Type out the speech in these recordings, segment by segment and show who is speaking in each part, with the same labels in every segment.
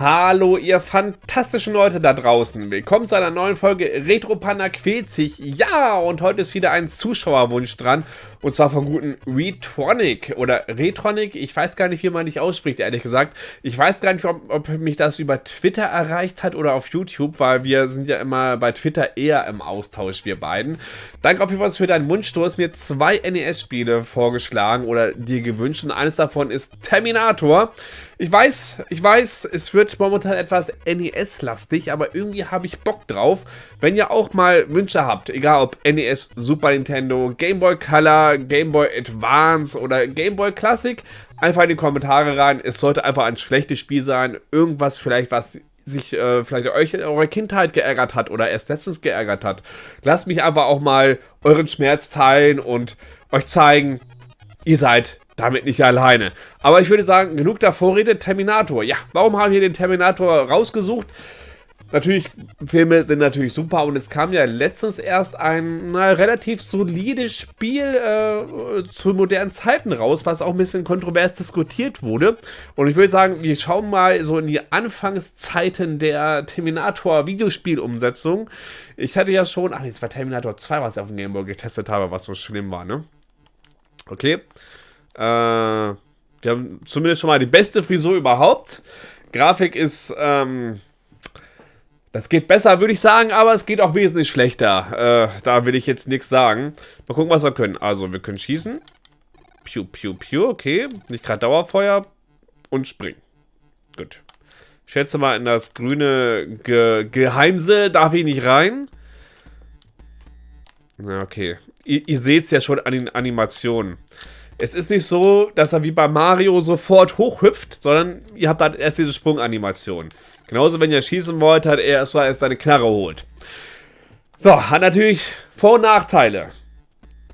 Speaker 1: Hallo, ihr fantastischen Leute da draußen. Willkommen zu einer neuen Folge Retro Panda quält sich. Ja, und heute ist wieder ein Zuschauerwunsch dran. Und zwar vom guten Retronic oder Retronic. Ich weiß gar nicht, wie man dich ausspricht, ehrlich gesagt. Ich weiß gar nicht, ob, ob, mich das über Twitter erreicht hat oder auf YouTube, weil wir sind ja immer bei Twitter eher im Austausch, wir beiden. Danke auf jeden Fall für deinen Wunsch. Du hast mir zwei NES-Spiele vorgeschlagen oder dir gewünscht. Und eines davon ist Terminator. Ich weiß, ich weiß, es wird momentan etwas NES-lastig, aber irgendwie habe ich Bock drauf. Wenn ihr auch mal Wünsche habt, egal ob NES, Super Nintendo, Game Boy Color, Game Boy Advance oder Game Boy Classic, einfach in die Kommentare rein. Es sollte einfach ein schlechtes Spiel sein, irgendwas vielleicht, was sich äh, vielleicht euch in eurer Kindheit geärgert hat oder erst letztens geärgert hat. Lasst mich einfach auch mal euren Schmerz teilen und euch zeigen, ihr seid damit nicht alleine. Aber ich würde sagen, genug der Vorrede, Terminator. Ja, warum haben wir den Terminator rausgesucht? Natürlich, Filme sind natürlich super und es kam ja letztens erst ein na, relativ solides Spiel äh, zu modernen Zeiten raus, was auch ein bisschen kontrovers diskutiert wurde. Und ich würde sagen, wir schauen mal so in die Anfangszeiten der Terminator-Videospielumsetzung. Ich hatte ja schon, ach nee, es war Terminator 2, was ich auf dem Gameboy getestet habe, was so schlimm war, ne? Okay. Äh, wir haben zumindest schon mal die beste Frisur überhaupt. Grafik ist, ähm, das geht besser, würde ich sagen, aber es geht auch wesentlich schlechter. Äh, da will ich jetzt nichts sagen. Mal gucken, was wir können. Also, wir können schießen. Piu, piu, piu, okay. Nicht gerade Dauerfeuer. Und springen. Gut. Ich schätze mal, in das grüne Ge Geheimse darf ich nicht rein. Na, okay. Ihr, ihr seht es ja schon an den Animationen. Es ist nicht so, dass er wie bei Mario sofort hochhüpft, sondern ihr habt halt erst diese Sprunganimation. Genauso, wenn ihr schießen wollt, hat er erst mal seine Knarre holt. So, hat natürlich Vor- und Nachteile.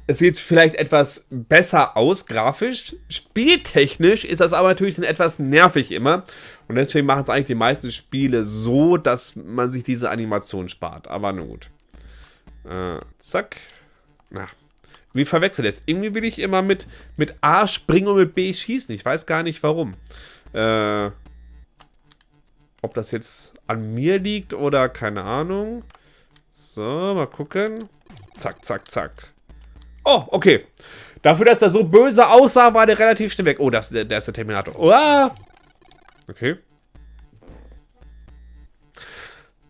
Speaker 1: Es sieht vielleicht etwas besser aus, grafisch. Spieltechnisch ist das aber natürlich etwas nervig immer. Und deswegen machen es eigentlich die meisten Spiele so, dass man sich diese Animation spart. Aber nun gut. Äh, zack. Na, wie verwechselt es? Irgendwie will ich immer mit, mit A springen und mit B schießen. Ich weiß gar nicht warum. Äh, ob das jetzt an mir liegt oder keine Ahnung. So, mal gucken. Zack, zack, zack. Oh, okay. Dafür, dass er so böse aussah, war der relativ schnell weg. Oh, das, der, der ist der Terminator. Oh, okay.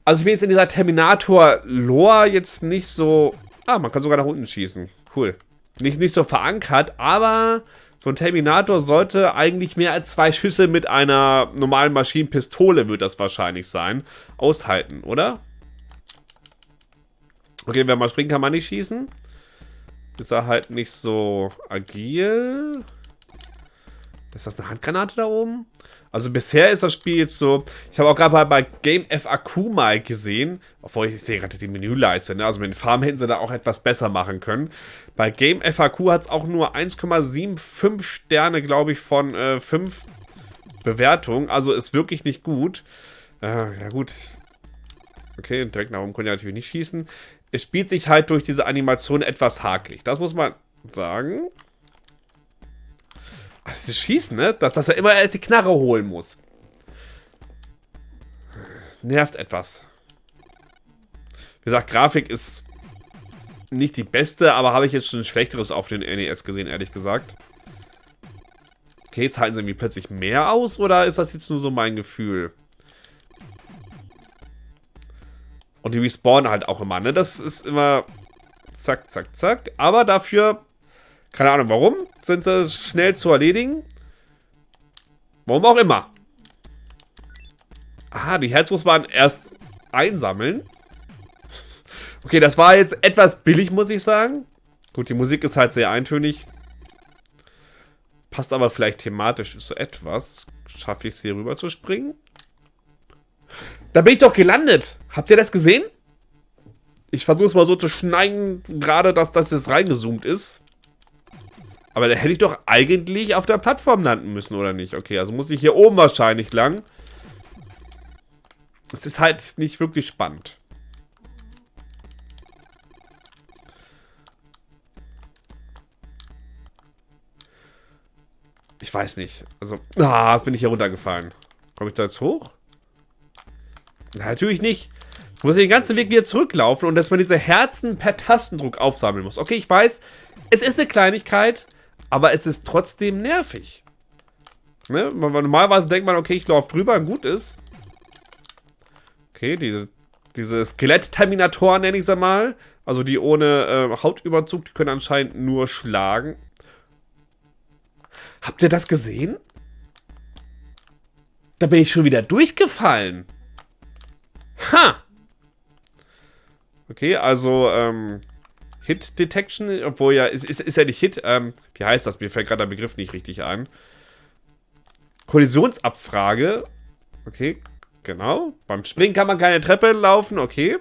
Speaker 1: Also ich bin jetzt in dieser Terminator-Lore jetzt nicht so... Ah, man kann sogar nach unten schießen. Cool. Nicht, nicht so verankert, aber so ein Terminator sollte eigentlich mehr als zwei Schüsse mit einer normalen Maschinenpistole, wird das wahrscheinlich sein, aushalten, oder? Okay, wenn man springen, kann man nicht schießen. Ist er halt nicht so agil. Ist das eine Handgranate da oben? Also bisher ist das Spiel jetzt so, ich habe auch gerade bei Game FAQ mal gesehen, obwohl ich sehe gerade die Menüleiste, ne? also mit den Farben hätten sie da auch etwas besser machen können. Bei Game FAQ hat es auch nur 1,75 Sterne, glaube ich, von äh, 5 Bewertungen, also ist wirklich nicht gut. Äh, ja gut, okay, direkt nach oben können wir natürlich nicht schießen. Es spielt sich halt durch diese Animation etwas hakelig, das muss man sagen. Ist Schießen, ne? Dass, dass er immer erst die Knarre holen muss. Nervt etwas. Wie gesagt, Grafik ist nicht die beste, aber habe ich jetzt schon Schlechteres auf den NES gesehen, ehrlich gesagt. Okay, jetzt halten sie irgendwie plötzlich mehr aus, oder ist das jetzt nur so mein Gefühl? Und die respawnen halt auch immer, ne? Das ist immer zack, zack, zack. Aber dafür keine Ahnung warum. Sind sie schnell zu erledigen. Warum auch immer. Ah, die Herz muss man erst einsammeln. Okay, das war jetzt etwas billig, muss ich sagen. Gut, die Musik ist halt sehr eintönig. Passt aber vielleicht thematisch so etwas. Schaffe ich es hier rüber zu springen? Da bin ich doch gelandet. Habt ihr das gesehen? Ich versuche es mal so zu schneiden, gerade dass das jetzt reingezoomt ist. Aber da hätte ich doch eigentlich auf der Plattform landen müssen, oder nicht? Okay, also muss ich hier oben wahrscheinlich lang. Es ist halt nicht wirklich spannend. Ich weiß nicht. Also, ah, jetzt bin ich hier runtergefallen. Komme ich da jetzt hoch? Na, natürlich nicht. Du musst den ganzen Weg wieder zurücklaufen und dass man diese Herzen per Tastendruck aufsammeln muss. Okay, ich weiß, es ist eine Kleinigkeit, aber es ist trotzdem nervig. Ne? Normalerweise denkt man, okay, ich laufe drüber und gut ist. Okay, diese, diese Skelett-Terminatoren nenne ich sie mal. Also die ohne äh, Hautüberzug, die können anscheinend nur schlagen. Habt ihr das gesehen? Da bin ich schon wieder durchgefallen. Ha! Okay, also, ähm, Hit Detection, obwohl ja, ist, ist, ist ja nicht Hit, ähm, wie heißt das? Mir fällt gerade der Begriff nicht richtig ein. Kollisionsabfrage. Okay, genau. Beim Springen kann man keine Treppe laufen, okay.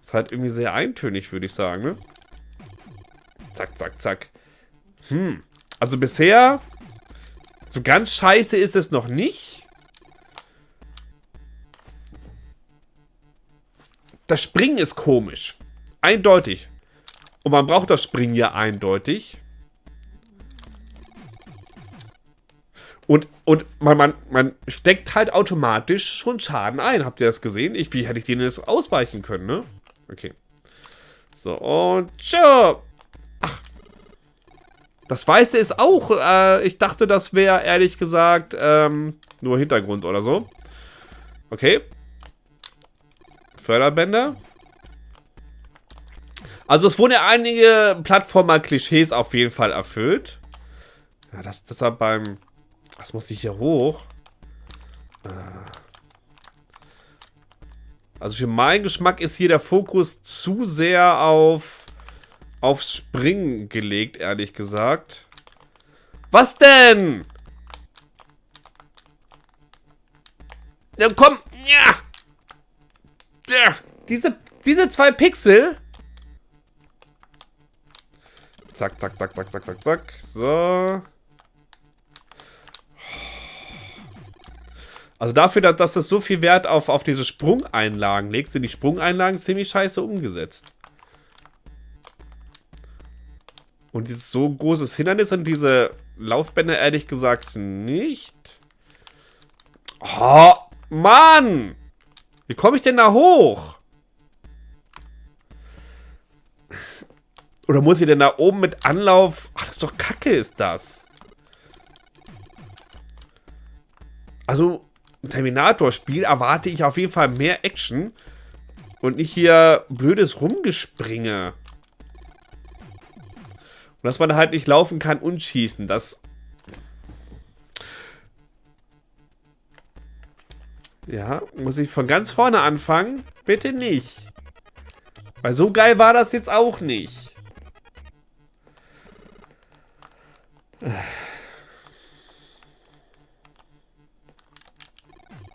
Speaker 1: Ist halt irgendwie sehr eintönig, würde ich sagen, ne? Zack, zack, zack. Hm. Also bisher, so ganz scheiße ist es noch nicht. Das Springen ist komisch. Eindeutig. Und man braucht das Springen ja eindeutig. Und, und man, man, man steckt halt automatisch schon Schaden ein. Habt ihr das gesehen? Ich, wie hätte ich denen das ausweichen können, ne? Okay. So, und tschö. Ach. Das Weiße ist auch, äh, ich dachte, das wäre ehrlich gesagt ähm, nur Hintergrund oder so. Okay. Förderbänder. Also es wurden ja einige Plattformer-Klischees auf jeden Fall erfüllt. Ja, das, deshalb beim... Was muss ich hier hoch? Äh. Also für meinen Geschmack ist hier der Fokus zu sehr auf aufs Springen gelegt, ehrlich gesagt. Was denn? Ja, komm. Ja. ja. Diese, diese zwei Pixel Zack, zack, zack, zack, zack, zack, zack. So. Also dafür, dass das so viel Wert auf, auf diese Sprungeinlagen legt, sind die Sprungeinlagen ziemlich scheiße umgesetzt. Und dieses so großes Hindernis sind diese Laufbänder ehrlich gesagt nicht. Oh, Mann! Wie komme ich denn da hoch? Oder muss ich denn da oben mit Anlauf... Ach, das ist doch kacke, ist das. Also, Terminator-Spiel erwarte ich auf jeden Fall mehr Action. Und nicht hier blödes Rumgespringe. Und dass man halt nicht laufen kann und schießen. Das... Ja, muss ich von ganz vorne anfangen? Bitte nicht. Weil so geil war das jetzt auch nicht.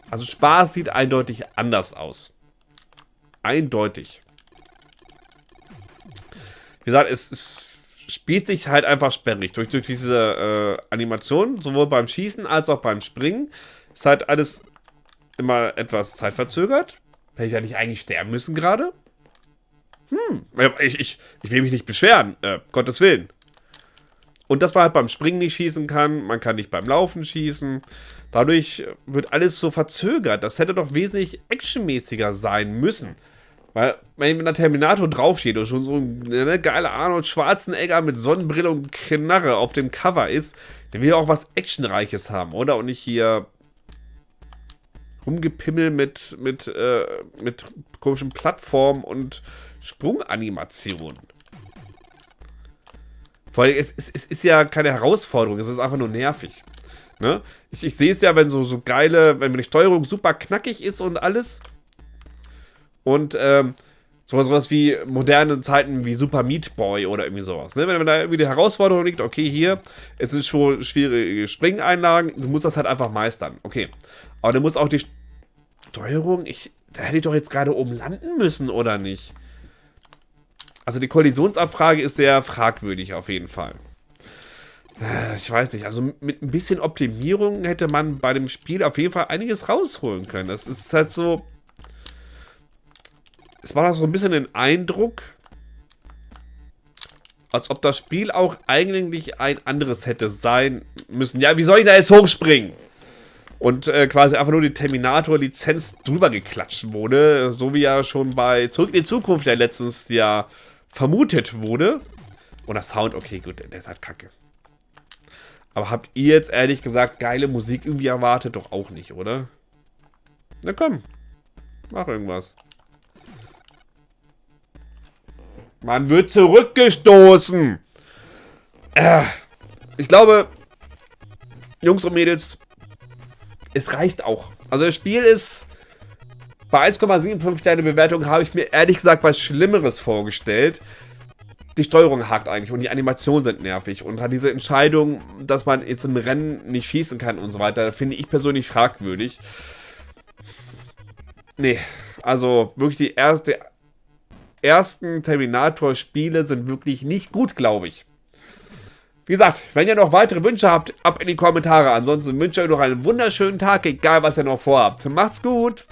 Speaker 1: Also Spaß sieht eindeutig anders aus. Eindeutig. Wie gesagt, es, es spielt sich halt einfach sperrig. Durch, durch diese äh, Animation, sowohl beim Schießen als auch beim Springen, ist halt alles immer etwas zeitverzögert. Hätte ich ja nicht eigentlich sterben müssen gerade? Hm, ich, ich, ich will mich nicht beschweren, äh, Gottes Willen. Und dass man halt beim Springen nicht schießen kann, man kann nicht beim Laufen schießen. Dadurch wird alles so verzögert. Das hätte doch wesentlich actionmäßiger sein müssen. Weil, wenn der Terminator draufsteht und schon so ein ne, geiler Arnold Schwarzenegger mit Sonnenbrille und Knarre auf dem Cover ist, dann will er auch was Actionreiches haben, oder? Und nicht hier rumgepimmel mit, mit, äh, mit komischen Plattformen und Sprunganimationen. Vor allem, es, es, es ist ja keine Herausforderung, es ist einfach nur nervig. Ne? Ich, ich sehe es ja, wenn so, so geile, wenn die Steuerung super knackig ist und alles. Und ähm, sowas, wie moderne Zeiten wie Super Meat Boy oder irgendwie sowas. Ne? Wenn, wenn da irgendwie die Herausforderung liegt, okay, hier, es sind schon schwierige Springeinlagen, du musst das halt einfach meistern. Okay. Aber du musst auch die Steuerung, ich, da hätte ich doch jetzt gerade oben landen müssen, oder nicht? Also die Kollisionsabfrage ist sehr fragwürdig auf jeden Fall. Äh, ich weiß nicht, also mit ein bisschen Optimierung hätte man bei dem Spiel auf jeden Fall einiges rausholen können. Das ist halt so... Es war doch so ein bisschen den Eindruck, als ob das Spiel auch eigentlich ein anderes hätte sein müssen. Ja, wie soll ich da jetzt hochspringen? und äh, quasi einfach nur die Terminator-Lizenz drüber geklatscht wurde, so wie ja schon bei Zurück in die Zukunft ja letztens ja vermutet wurde. Und der Sound, okay, gut, der ist halt kacke. Aber habt ihr jetzt ehrlich gesagt geile Musik irgendwie erwartet? Doch auch nicht, oder? Na komm, mach irgendwas. Man wird zurückgestoßen. Äh, ich glaube, Jungs und Mädels, es reicht auch. Also das Spiel ist bei 1,75 Sterne Bewertung habe ich mir ehrlich gesagt was Schlimmeres vorgestellt. Die Steuerung hakt eigentlich und die Animationen sind nervig und hat diese Entscheidung, dass man jetzt im Rennen nicht schießen kann und so weiter, finde ich persönlich fragwürdig. Nee, also wirklich die erste, ersten Terminator-Spiele sind wirklich nicht gut, glaube ich. Wie gesagt, wenn ihr noch weitere Wünsche habt, ab in die Kommentare. Ansonsten wünsche ich euch noch einen wunderschönen Tag, egal was ihr noch vorhabt. Macht's gut!